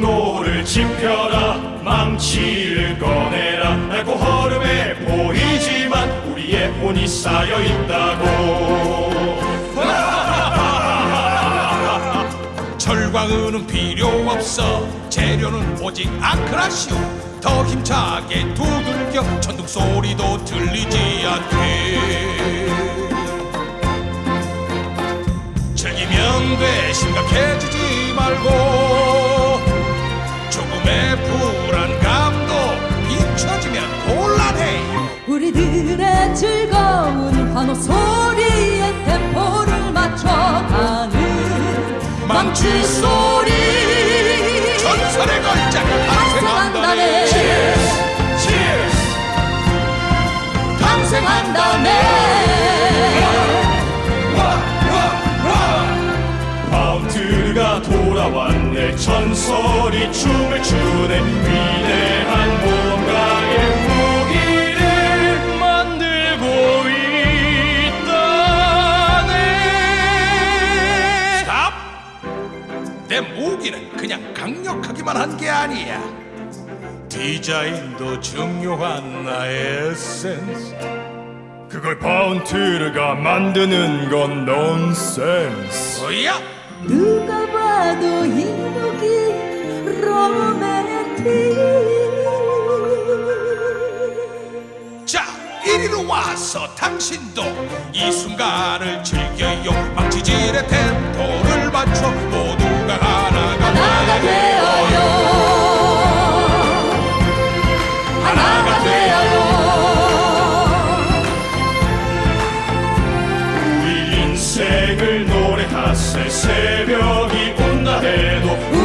경로를 짚혀라 망치를 꺼내라. 낡고 허름해 보이지만 우리의 혼이 쌓여 있다고. 철과 은은 필요 없어. 재료는 오직 아크라시오. 더 힘차게 두들겨. 천둥 소리도 들리지 않게. 즐기면 돼 심각해 우리들의 즐거운 환호 소리에 템포를 맞춰가는 망치 소리. 전설의 걸작이 탄생한다네 Cheers! 탄생한다네 파운트가 돌아왔네. 전설이 춤을 추네 내 무기는 그냥 강력하기만 한 게 아니야. 디자인도 중요한 나의 에센스. 그걸 파운트르가 만드는 건 넌센스. 뭐야? 누가 봐도 이 무기 로맨틱. 자 이리로 와서 당신도 이 순간을 즐겨요 주님을 노래하세. 새벽이 온다 해도